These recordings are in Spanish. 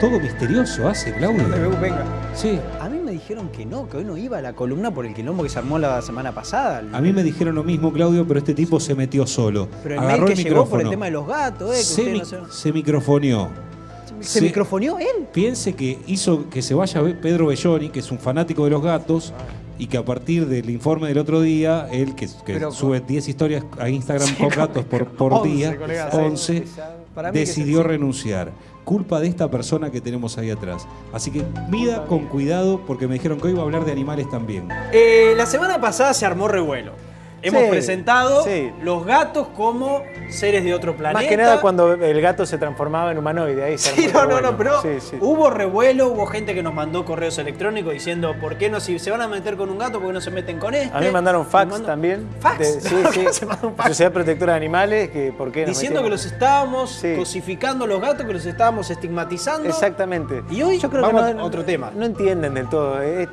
todo misterioso hace, Claudio. venga. Sí. A mí me dijeron que no, que hoy no iba a la columna por el quilombo que se armó la semana pasada. A mí me dijeron lo mismo, Claudio, pero este tipo se metió solo. Pero el Agarró mail el llegó por el tema de los gatos, eh, que se, mi- no se... se microfoneó. ¿Se microfoneó él? Piense que hizo que se vaya Pedro Belloni, que es un fanático de los gatos, y que a partir del informe del otro día, él que, que Pero sube 10 historias a Instagram Sí, con gatos por, por 11, día, colega, 11, Para mí que decidió renunciar. Culpa de esta persona que tenemos ahí atrás. Así que mida con cuidado porque me dijeron que hoy iba a hablar de animales también. Eh, la semana pasada se armó revuelo. Hemos Sí, presentado sí. los gatos como seres de otro planeta. Más que nada cuando el gato se transformaba en humanoide. Ahí se Sí, no, no, no, pero. Sí, hubo revuelo, hubo gente que nos mandó correos electrónicos diciendo, ¿por qué no si se van a meter con un gato, por qué no se meten con este? A mí me mandaron fax Me también. ¿Fax? de- sí, ¿Por sí. qué se manda un fax? Sociedad Protectora de Animales, que por qué nos Diciendo que los estábamos cosificando a los gatos, que los estábamos estigmatizando. Exactamente. Y hoy Yo creo vamos que a no, otro tema. No entienden del todo. eh.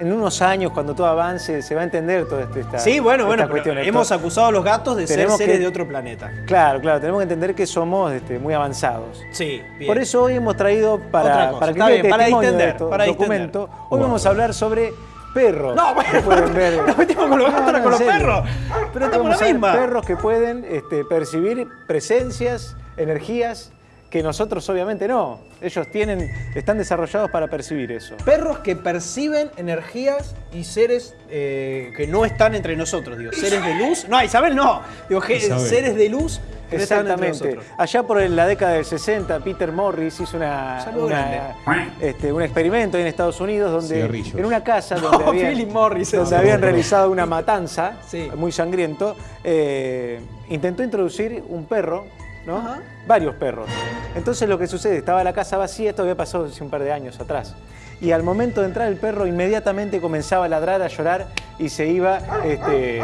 En unos años, cuando todo avance, se va a entender toda esta, Sí, bueno, bueno, esta pero cuestión. hemos acusado a los gatos de ser seres que- de otro planeta. Claro, claro, tenemos que entender que somos este, muy avanzados. Sí, bien. Por eso hoy hemos traído para, para que bien, para testimonio de esto, para documento. Hoy vamos a hablar sobre perros. No, bueno, que pueden ver. nos metimos con los gatos, ahora no, con en los serio. perros. Pero estamos Vamos la a ver misma. Perros que pueden este, percibir presencias, energías que nosotros obviamente no. Ellos tienen, están desarrollados para percibir eso. Perros que perciben energías y seres eh, que no están entre nosotros, digo, seres de luz. No, Isabel no. Digo, Isabel. seres de luz que no están entre Exactamente. Allá por la década del 60, Peter Morris hizo una, una- este, un experimento ahí en Estados Unidos donde Cigarrillos. en una casa donde, No, habían, Philip Morris, donde ese. habían realizado una matanza Sí. muy sangriento, eh, intentó introducir un perro, ¿no? Ajá. varios perros. Entonces lo que sucede, estaba la casa vacía, esto había pasado hace un par de años atrás. Y al momento de entrar el perro inmediatamente comenzaba a ladrar, a llorar y se iba, este,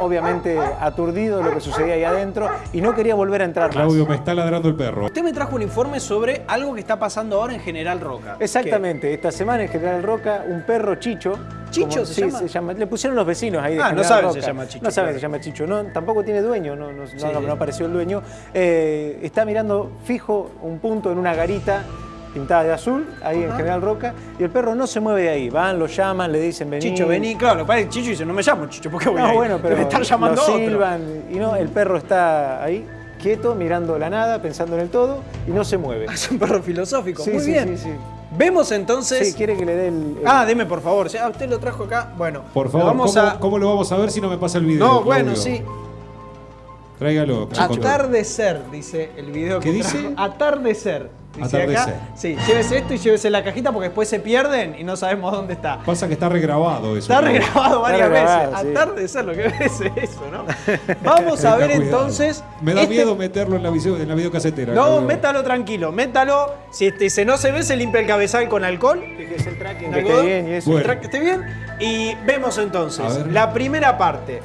obviamente, aturdido de lo que sucedía ahí adentro y no quería volver a entrar más. Claudio, me está ladrando el perro. Usted me trajo un informe sobre algo que está pasando ahora en General Roca. Exactamente, esta semana en General Roca, un perro Chicho. ¿Chicho se sí, llama? se llama? Le pusieron los vecinos ahí de Ah, no saben si Roca. se llama Chicho, No saben claro. si se llama Chicho. No, tampoco tiene dueño, no, no, no- Sí, no- sí. no apareció el dueño. Eh, está mirando fijo un punto en una garita pintada de azul, ahí en. General Roca, y el perro no se mueve de ahí. Van, lo llaman, le dicen vení. Chicho, vení. Claro, lo que Chicho dice, no me llamo Chicho, ¿por qué voy No, bueno, pero Debe estar llamando lo otro. silban, y no, el perro está ahí, quieto, mirando la nada, pensando en el todo, y no se mueve. Es un perro filosófico, Sí, muy sí, bien. sí, sí. Vemos entonces... Sí, quiere que le dé el... el- Ah, deme por favor. Ah, usted lo trajo acá. Bueno, Por favor, vamos ¿cómo, a... cómo lo vamos a ver si no me pasa el video? No, bueno, sí. Tráigalo. Atardecer, dice el video que ¿Qué trajo. dice? Atardecer. Atardecer. acá. Sí, llévese esto y llévese la cajita porque después se pierden y no sabemos dónde está. Pasa que está regrabado eso. Está regrabado varias regrabado, veces. sí. Atardecer, lo que ves es eso, ¿no? Vamos a ver cuidado. entonces. Me da este- miedo meterlo en la, video, en la videocasetera. No, métalo tranquilo, métalo. Si este, se no se ve, se limpia el cabezal con alcohol. Fíjese el tracking, ¿De que esté bien y eso. Bueno. Tra- que esté bien. Y vemos entonces la primera parte.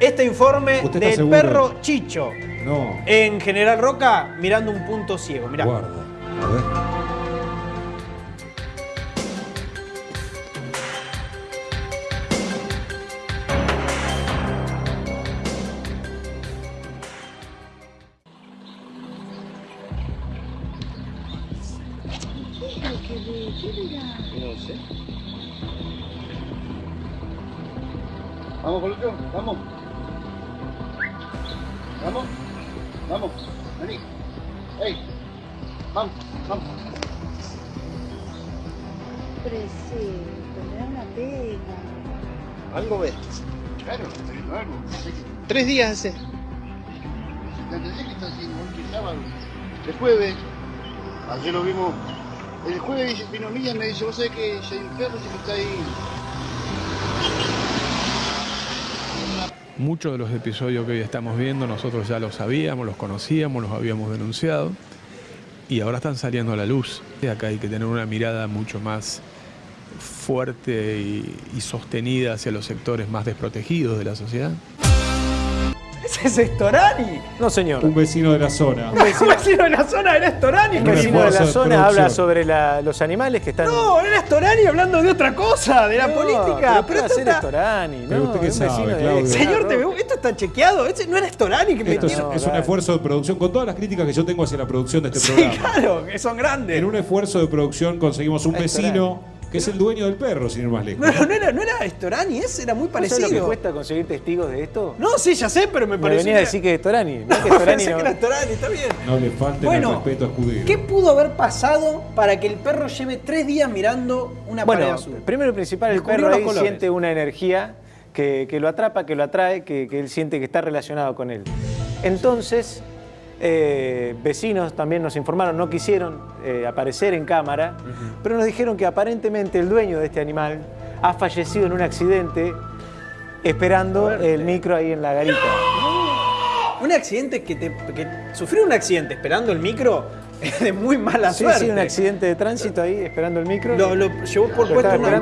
Este informe ¿Usted está del seguro? perro Chicho No. en General Roca mirando un punto ciego. Mirá. Guarda. A ver. No sé. Vamos, Colucho, vamos. Vamos, Me da una pena. Algo ves. Claro, pero algo. Tres días hace. Que está haciendo el sábado. El jueves, ayer lo vimos. El jueves vino Milla y me dice, vos sabés que ya hay un perro que está ahí. Muchos de los episodios que hoy estamos viendo nosotros ya los sabíamos, los conocíamos, los habíamos denunciado y ahora están saliendo a la luz. Y acá hay que tener una mirada mucho más fuerte y, y sostenida hacia los sectores más desprotegidos de la sociedad. Ese es Estorani. No, señor. Un vecino de la zona. Un vecino de la zona era Estorani. Un Un vecino de la de zona habla sobre la- los animales que están. No, era Estorani hablando de otra cosa, de la No, política. Pero, ¿qué va a esto hacer está- Estorani? Pero no, usted qué sabe, de-. Señor. TV, esto está chequeado. Ese no era Estorani que Esto es, es un esfuerzo de producción, con todas las críticas que yo tengo hacia la producción de este Sí, programa. claro, que son grandes. En un esfuerzo de producción conseguimos un vecino que es el dueño del perro, sin ir más lejos. No, no era, no era Estorani, ese era muy ¿No sabes lo que parecido. cuesta conseguir testigos de esto? No, sí, ya sé, pero me Me pareció. venía a decir que es Estorani. No, que que Estorani pensé no- que era Estorani, está bien. No le falten Bueno, el respeto a Escudero. ¿Qué pudo haber pasado para que el perro lleve tres días mirando una pared Bueno, azul? primero y principal, el Descubrió perro ahí colores. siente una energía que, que lo atrapa, que lo atrae, que, que él siente que está relacionado con él. Entonces, eh, vecinos también nos informaron, no quisieron eh, aparecer en cámara, pero nos dijeron que aparentemente el dueño de este animal ha fallecido en un accidente esperando el micro ahí en la garita. Un accidente que, te, que sufrió un accidente esperando el micro de muy mala Sí, suerte. sí, un accidente de tránsito ahí esperando el micro. Lo, lo llevó por Lo puesto una.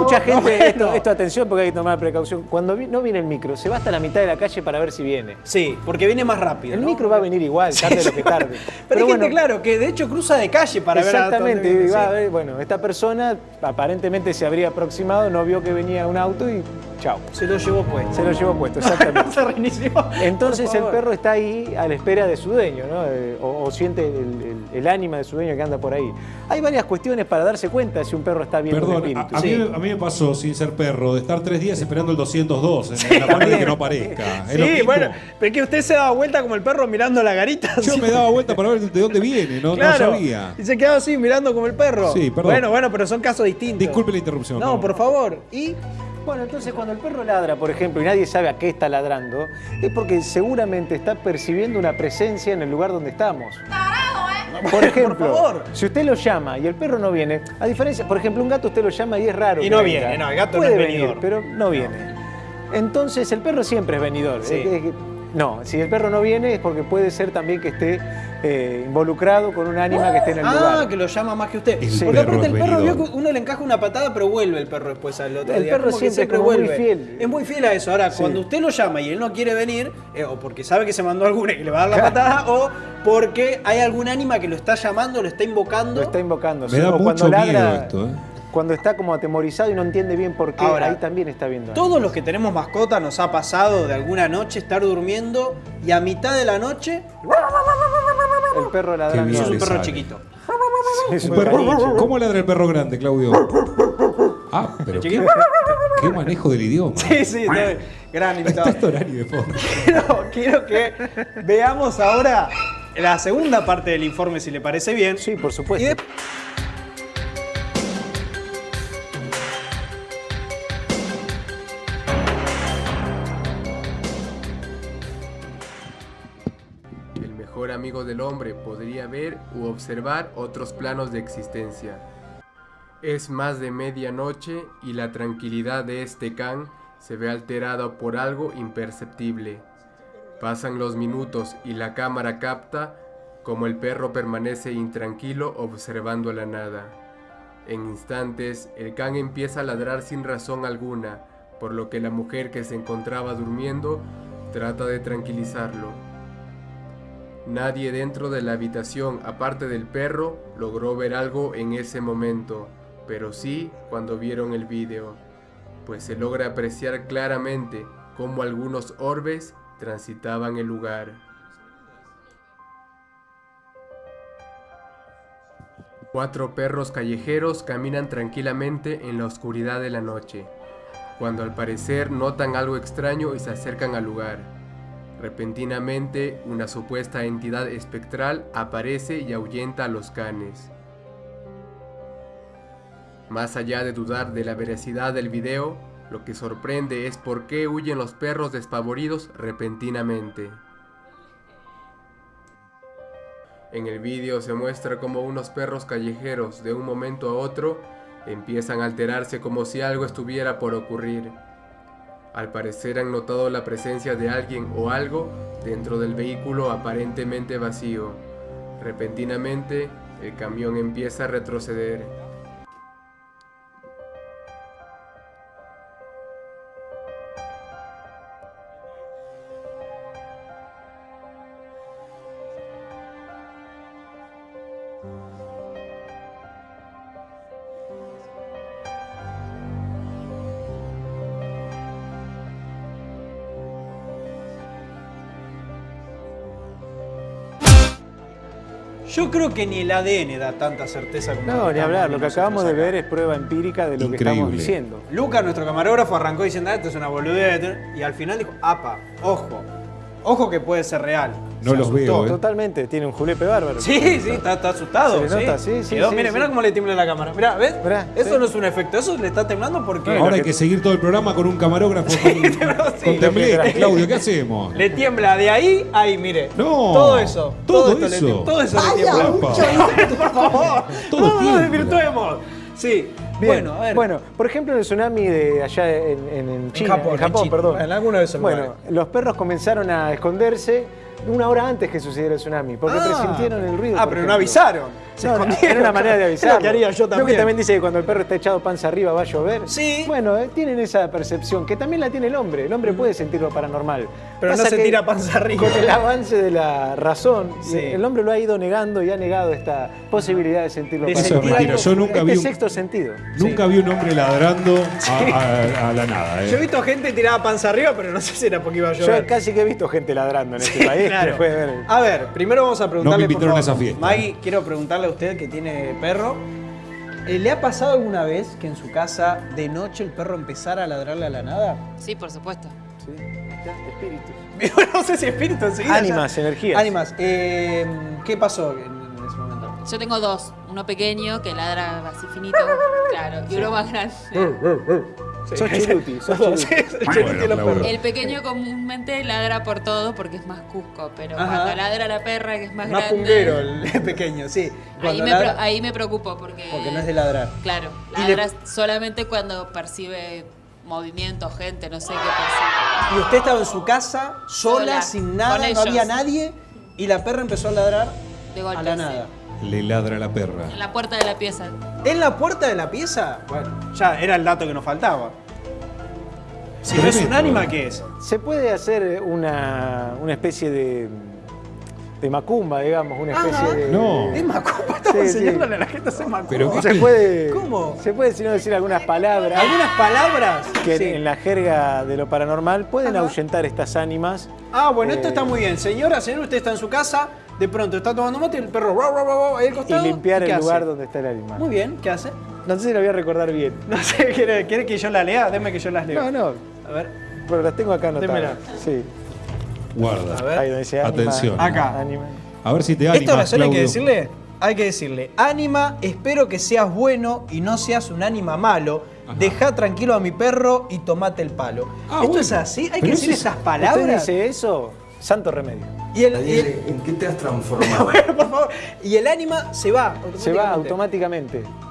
Mucha gente, Bueno. esto, esto atención porque hay que tomar precaución. Cuando vi- no viene el micro, se va hasta la mitad de la calle para ver si viene. Sí, porque viene más rápido. El ¿no? micro va a venir igual, tarde lo que tarde. Pero, hay gente, claro, que de hecho cruza de calle para ver a Exactamente, viene, y va sí. a ver, bueno, esta persona aparentemente se habría aproximado, no vio que venía un auto y chao. Se lo llevó pues. Se lo llevó puesto, exactamente. Se reinició. Entonces el perro está ahí a la espera de su dueño, ¿no? Eh, o, o siente el, el- el ánima de su dueño que anda por ahí. Hay varias cuestiones para darse cuenta si un perro está bien Perdón, a, espíritu. a Sí. mí, me- a mí me pasó, sin ser perro, de estar tres días esperando el 202 en, en la pared de que no aparezca. Sí, bueno, pero es que usted se daba vuelta como el perro mirando la garita. Yo me daba vuelta para ver de dónde viene, no, no sabía. Y se quedaba así mirando como el perro. Sí, perdón. Bueno, bueno, pero son casos distintos. Disculpe la interrupción. No, por favor. Y Bueno, entonces cuando el perro ladra, por ejemplo, y nadie sabe a qué está ladrando, es porque seguramente está percibiendo una presencia en el lugar donde estamos. Por ejemplo, Por favor. si usted lo llama y el perro no viene, a diferencia, por ejemplo, un gato usted lo llama y es raro. Y no venga. viene, no, el gato no Puede es venir, venidor. pero no viene. Entonces el perro siempre es venidor. Sí. No, si el perro no viene es porque puede ser también que esté eh, involucrado con un ánima que esté en el ah, lugar. que lo llama más que usted. El Porque perro aparte el perro vio que uno le encaja una patada, pero vuelve el perro después al otro El día. perro siempre es como muy fiel. Es muy fiel a eso. Ahora, Sí. cuando usted lo llama y él no quiere venir, eh, o porque sabe que se mandó alguna y que le va a dar la patada, o porque hay algún ánima que lo está llamando, lo está invocando. Lo está invocando. Me sí, da o mucho cuando ladra, miedo esto, ¿eh? Cuando está como atemorizado y no entiende bien por qué, Ahora, ahí también está viendo. Todos los que tenemos mascota nos ha pasado de alguna noche estar durmiendo y a mitad de la noche, perro eso es un perro chiquito. Es Un perro-. ¿Cómo ladra el perro grande, Claudio? Ah, pero qué, manejo del idioma. Sí, sí, no, gran Está invitado. Storani de fondo. Quiero, quiero que veamos ahora la segunda parte del informe, si le parece bien. Sí, por Y supuesto. Amigo del hombre podría ver u observar otros planos de existencia. Es más de medianoche y la tranquilidad de este can se ve alterada por algo imperceptible. Pasan los minutos y la cámara capta como el perro permanece intranquilo observando la nada. En instantes, el can empieza a ladrar sin razón alguna, por lo que la mujer que se encontraba durmiendo trata de tranquilizarlo. Nadie dentro de la habitación, aparte del perro, logró ver algo en ese momento, pero sí cuando vieron el vídeo, pues se logra apreciar claramente cómo algunos orbes transitaban el lugar. Cuatro perros callejeros caminan tranquilamente en la oscuridad de la noche, cuando al parecer notan algo extraño y se acercan al lugar. Repentinamente, una supuesta entidad espectral aparece y ahuyenta a los canes. Más allá de dudar de la veracidad del video, lo que sorprende es por qué huyen los perros despavoridos repentinamente. En el vídeo se muestra como unos perros callejeros de un momento a otro empiezan a alterarse como si algo estuviera por ocurrir. Al parecer han notado la presencia de alguien o algo dentro del vehículo aparentemente vacío. Repentinamente, el camión empieza a retroceder. Yo creo que ni el ADN da tanta certeza como No, estamos ni hablar. Lo que acabamos de ver es prueba empírica de lo que estamos diciendo. Luca, nuestro camarógrafo, arrancó diciendo, ah, esto es una boludez. Y al final dijo, apa, ojo. Ojo que puede ser real. No Se los asustó. veo, ¿eh? Totalmente, tiene un julepe bárbaro. Sí, sí, está, está asustado. Se le nota, sí, sí, Quedó- sí, mira, sí. mira cómo le tiembla la cámara. Mira, ¿ves? Mirá, eso sí. no es un efecto, eso le está temblando porque Ahora hay que seguir todo el programa con un camarógrafo con, sí. con tembleque, Claudio, ¿qué hacemos? le tiembla de ahí, ahí, mire. No, Todo eso. todo le eso. tiembla, todo eso le tiembla. Por favor. Todo no, no desvirtuemos. Sí. Bien. Bueno, a ver. Bueno, por ejemplo, el tsunami de allá en, en, en China, Japón, en Japón, en China. perdón. En alguno de esos Bueno, lugares. los perros comenzaron a esconderse una hora antes que sucediera el tsunami, porque Ah. presintieron el ruido. Ah, pero no ejemplo. avisaron. Se No, no, escondieron. era una manera de avisar. lo que haría yo que también. también dice que cuando el perro está echado panza arriba va a llover. Sí. Bueno, eh, tienen esa percepción, que también la tiene el hombre. El hombre puede sentir lo paranormal. Pero no se tira panza arriba. Con el avance de la razón, Sí. el hombre lo ha ido negando y ha negado esta posibilidad de sentirlo De Eso es mentira. algo- Yo nunca este vi un, sexto sentido. nunca vi un hombre ladrando a, a- a la nada. ¿eh? Yo he visto gente tirada panza arriba, pero no sé si era porque iba a Yo llover. casi que he visto gente ladrando en este país. Claro. después de ver el- A ver, primero vamos a preguntarle. No me invitaron por a esa fiesta. Maggie, quiero preguntarle a usted que tiene perro. eh, ¿Le ha pasado alguna vez que en su casa de noche el perro empezara a ladrarle a la nada? Sí, por supuesto. Sí, está, espíritus. no sé si espíritu enseguida. Ánimas, energías. Ánimas. Eh, ¿Qué pasó en, en ese momento? Yo tengo dos. Uno pequeño que ladra así finito, claro, y uno más grande. Sos chiruti, sos chiruti. sí, Chiruti Bueno, los Claudio. perros. El pequeño comúnmente ladra por todo porque es más cusco, pero Ajá. cuando ladra la perra que es más, Más grande. punguero el pequeño, sí. Ahí me, ladra- ahí me preocupo porque. Porque no es de ladrar. Claro, le- ladra solamente cuando percibe movimiento, gente, no sé qué percibe. Y usted estaba en su casa, sola, Sola, sin nada, no ellos. había nadie, y la perra empezó a ladrar De golpe. a la sí. Le ladra la perra. En la puerta de la pieza. ¿En la puerta de la pieza? Bueno, ya era el dato que nos faltaba. Si no es un ánima, eh. ¿qué es? Se puede hacer una, una especie de, de macumba, digamos, una especie Ajá. de... No. Es macumba, estamos Sí, sí. enseñándole a la gente a hacer macumba. Pero Se puede, ¿Cómo? Se puede, si no decir algunas palabras ¿Algunas palabras? que Sí. en la jerga de lo paranormal pueden Ajá. ahuyentar estas ánimas. Ah, bueno, esto Eh, está muy bien. Señora, señor, usted está en su casa, de pronto está tomando mate y el perro rau, rau, rau, rau, ahí al Y costado. limpiar ¿y qué el lugar hace? donde está el ánima. Muy bien, ¿qué hace? No sé si lo voy a recordar bien. No sé, ¿quiere, quiere que yo la lea? Deme que yo las leo. No, no, A ver, pero las tengo acá anotadas. Démela. Sí, Guarda. a ver. ahí donde dice. Atención. Acá. A ver si te animas, oración hay que Claudio. decirle, hay que decirle, ánima, espero que seas bueno y no seas un ánima malo. Ajá. Deja tranquilo a mi perro y tomate el palo. Ah, ¿Esto bueno. es así? Hay que decir es- esas Usted palabras. dice eso, santo remedio. Y el, y el- ¿en qué te has transformado? bueno, por favor. Y el ánima se va. Se va automáticamente. automáticamente.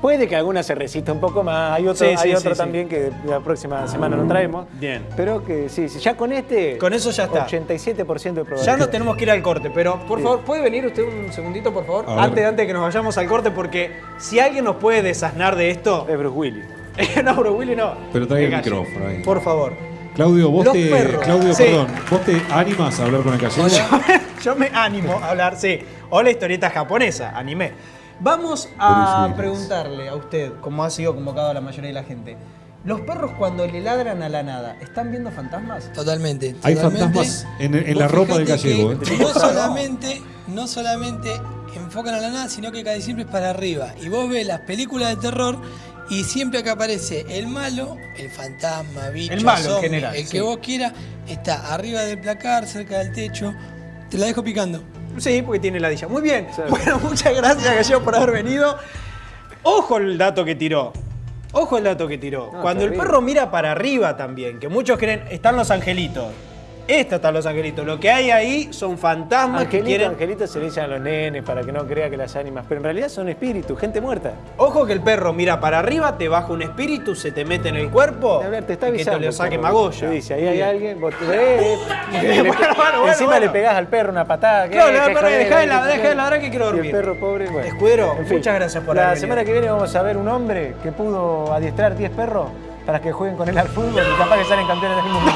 Puede que alguna se resista un poco más, hay otro, Sí, sí, hay sí, otro sí. también que la próxima semana lo traemos. Bien. Pero que sí, sí, ya con este. Con eso ya está. 87% de probabilidad. Ya nos tenemos que ir al corte, pero por Sí. favor, ¿puede venir usted un segundito, por favor? Antes, antes de que nos vayamos al corte, porque si alguien nos puede desasnar de esto. Es Bruce Willis. no, bro, Willy, no. Pero trae el micrófono ahí. Por favor. Claudio, vos Los te. perros. Claudio, Sí. perdón. ¿Vos te animas a hablar con el gallego? Yo me animo a hablar, sí. O la historieta japonesa, anime. Vamos a preguntarle a usted, como ha sido convocado a la mayoría de la gente. ¿Los perros cuando le ladran a la nada, están viendo fantasmas? Totalmente. Hay totalmente. fantasmas en, en la ropa del gallego. que ¿eh? No solamente, no solamente enfocan a la nada, sino que casi siempre es para arriba. Y vos ves las películas de terror y siempre que aparece el malo, el fantasma, bicho, El malo en general, el sí. que vos quieras, está arriba del placar, cerca del techo. Te la dejo picando. Sí, porque tiene ladilla. Muy bien. Bueno, muchas gracias, Gallego, por haber venido. Ojo el dato que tiró. Ojo el dato que tiró. No, Cuando el perro mira para arriba también, que muchos creen, están los angelitos. Estos están los angelitos. Lo que hay ahí son fantasmas que Angelito, quieren. Angelito se le dicen a los nenes para que no crea que las ánimas, pero en realidad son espíritus, gente muerta. Ojo que el perro mira para arriba, te baja un espíritu, se te mete en el cuerpo. A ver, te está y que avisando. te lo saque pero Magoya. Te dice, ahí hay alguien, vos te ves, le- Bueno, bueno, bueno, encima bueno. le pegás al perro una patada. que- Claro, le que al perro, dejá de que- ladrar, ladrar que quiero Y dormir. el perro pobre, bueno. Escudero, En fin, muchas gracias por La haber semana que viene vamos a ver un hombre que pudo adiestrar 10 perros para que jueguen con él al fútbol y capaz que salen campeones del mundo.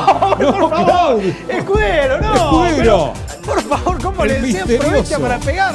por favor. Escudero, no. Escudero. pero, por favor, ¿cómo El le decía? misterioso. Aprovecha para pegar.